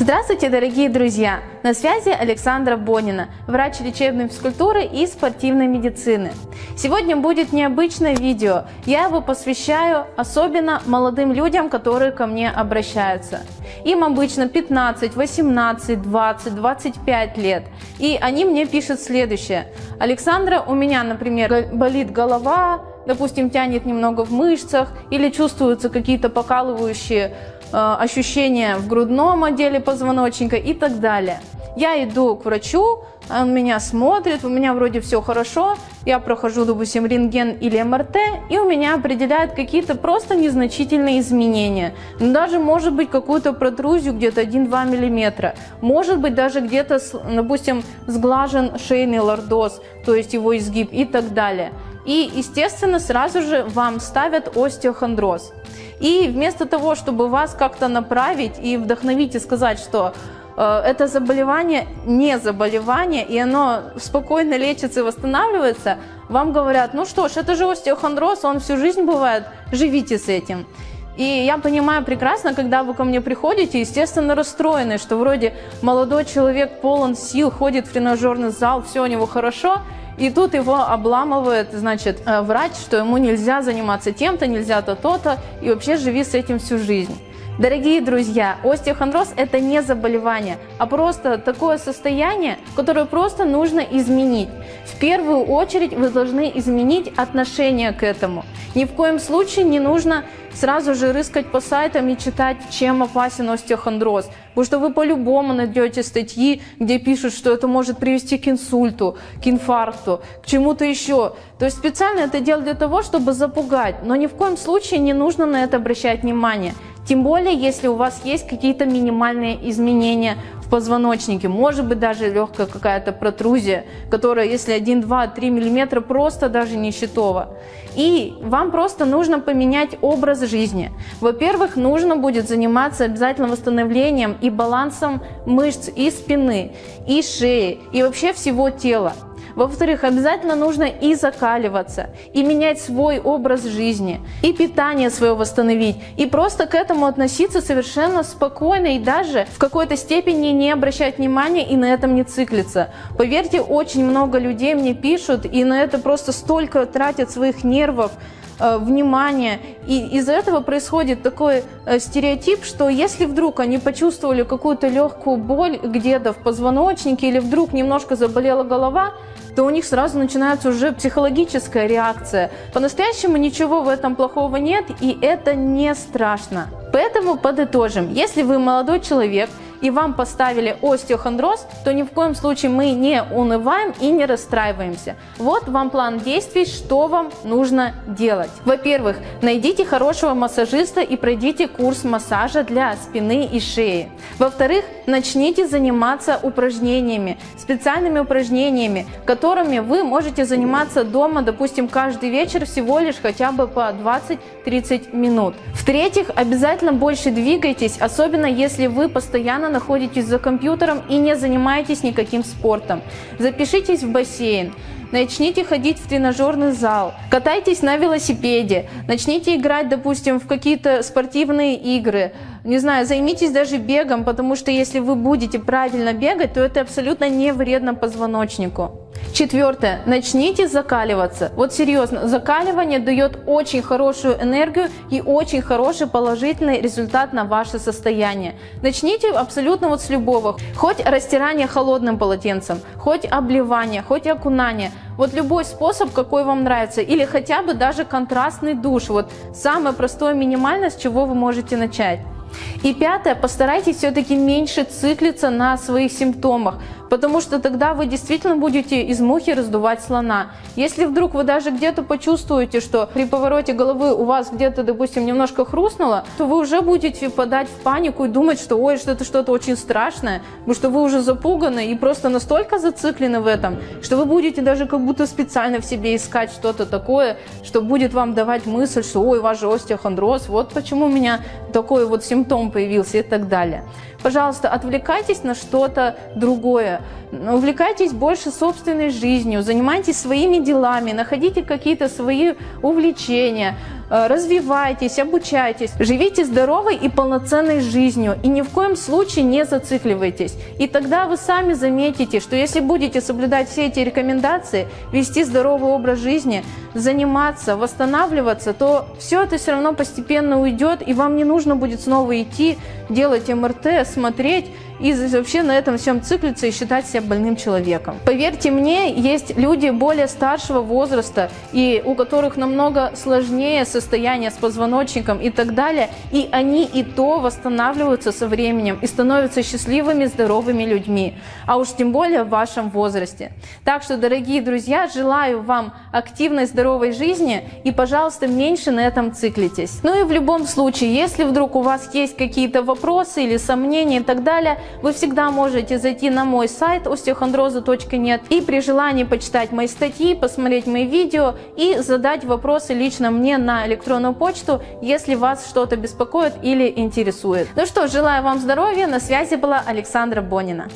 Здравствуйте, дорогие друзья! На связи Александра Бонина, врач лечебной физкультуры и спортивной медицины. Сегодня будет необычное видео. Я его посвящаю особенно молодым людям, которые ко мне обращаются. Им обычно 15, 18, 20, 25 лет. И они мне пишут следующее. Александра, у меня, например, болит голова, допустим, тянет немного в мышцах или чувствуются какие-то покалывающие ощущения в грудном отделе позвоночника и так далее. Я иду к врачу, он меня смотрит, у меня вроде все хорошо, я прохожу, допустим, рентген или МРТ, и у меня определяют какие-то просто незначительные изменения. Ну, даже может быть какую-то протрузию где-то 1-2 мм, может быть даже где-то, допустим, сглажен шейный лордоз, то есть его изгиб и так далее. И, естественно, сразу же вам ставят остеохондроз. И вместо того, чтобы вас как-то направить и вдохновить и сказать, что э, это заболевание не заболевание, и оно спокойно лечится и восстанавливается, вам говорят, ну что ж, это же остеохондроз, он всю жизнь бывает, живите с этим. И я понимаю прекрасно, когда вы ко мне приходите, естественно, расстроены, что вроде молодой человек полон сил, ходит в тренажерный зал, все у него хорошо, и тут его обламывает, значит, э, врач, что ему нельзя заниматься тем-то, нельзя то-то-то, и вообще живи с этим всю жизнь. Дорогие друзья, остеохондроз – это не заболевание, а просто такое состояние, которое просто нужно изменить. В первую очередь вы должны изменить отношение к этому. Ни в коем случае не нужно сразу же рыскать по сайтам и читать, чем опасен остеохондроз. Потому что вы по-любому найдете статьи, где пишут, что это может привести к инсульту, к инфаркту, к чему-то еще. То есть специально это делают для того, чтобы запугать. Но ни в коем случае не нужно на это обращать внимание. Тем более, если у вас есть какие-то минимальные изменения в позвоночнике, может быть даже легкая какая-то протрузия, которая, если 1, 2, 3 миллиметра, просто даже не щитова. И вам просто нужно поменять образ жизни. Во-первых, нужно будет заниматься обязательно восстановлением и балансом мышц и спины, и шеи, и вообще всего тела. Во-вторых, обязательно нужно и закаливаться, и менять свой образ жизни, и питание свое восстановить, и просто к этому относиться совершенно спокойно и даже в какой-то степени не обращать внимания и на этом не циклиться. Поверьте, очень много людей мне пишут и на это просто столько тратят своих нервов, э, внимания. И из-за этого происходит такой э, стереотип, что если вдруг они почувствовали какую-то легкую боль где-то в позвоночнике или вдруг немножко заболела голова, то у них сразу начинается уже психологическая реакция. По-настоящему ничего в этом плохого нет, и это не страшно. Поэтому подытожим. Если вы молодой человек, и вам поставили остеохондроз, то ни в коем случае мы не унываем и не расстраиваемся. Вот вам план действий, что вам нужно делать. Во-первых, найдите хорошего массажиста и пройдите курс массажа для спины и шеи. Во-вторых, начните заниматься упражнениями, специальными упражнениями, которыми вы можете заниматься дома, допустим, каждый вечер всего лишь хотя бы по 20-30 минут. В-третьих, обязательно больше двигайтесь, особенно если вы постоянно находитесь за компьютером и не занимаетесь никаким спортом. Запишитесь в бассейн. Начните ходить в тренажерный зал, катайтесь на велосипеде, начните играть, допустим, в какие-то спортивные игры, не знаю, займитесь даже бегом, потому что если вы будете правильно бегать, то это абсолютно не вредно позвоночнику. Четвертое. Начните закаливаться. Вот серьезно, закаливание дает очень хорошую энергию и очень хороший положительный результат на ваше состояние. Начните абсолютно вот с любого. Хоть растирание холодным полотенцем, хоть обливание, хоть окунание. Вот любой способ, какой вам нравится. Или хотя бы даже контрастный душ. Вот самое простое минимальное, с чего вы можете начать. И пятое, постарайтесь все-таки меньше циклиться на своих симптомах, потому что тогда вы действительно будете из мухи раздувать слона. Если вдруг вы даже где-то почувствуете, что при повороте головы у вас где-то, допустим, немножко хрустнуло, то вы уже будете впадать в панику и думать, что ой, что это что-то очень страшное, потому что вы уже запуганы и просто настолько зациклены в этом, что вы будете даже как будто специально в себе искать что-то такое, что будет вам давать мысль, что ой, ваш же остеохондроз, вот почему у меня такой вот симптом появился и так далее. Пожалуйста, отвлекайтесь на что-то другое, увлекайтесь больше собственной жизнью, занимайтесь своими делами, находите какие-то свои увлечения, развивайтесь, обучайтесь, живите здоровой и полноценной жизнью и ни в коем случае не зацикливайтесь. И тогда вы сами заметите, что если будете соблюдать все эти рекомендации, вести здоровый образ жизни, заниматься, восстанавливаться, то все это все равно постепенно уйдет, и вам не нужно будет снова идти, делать МРТ, смотреть и вообще на этом всем циклиться и считать себя больным человеком. Поверьте мне, есть люди более старшего возраста, и у которых намного сложнее состояние с позвоночником и так далее, и они и то восстанавливаются со временем и становятся счастливыми, здоровыми людьми, а уж тем более в вашем возрасте. Так что, дорогие друзья, желаю вам активной, здоровой жизни и, пожалуйста, меньше на этом циклитесь. Ну и в любом случае, если вдруг у вас есть какие-то вопросы или сомнения и так далее, вы всегда можете зайти на мой сайт osteochondroza.net и при желании почитать мои статьи, посмотреть мои видео и задать вопросы лично мне на электронную почту, если вас что-то беспокоит или интересует. Ну что, желаю вам здоровья, на связи была Александра Бонина.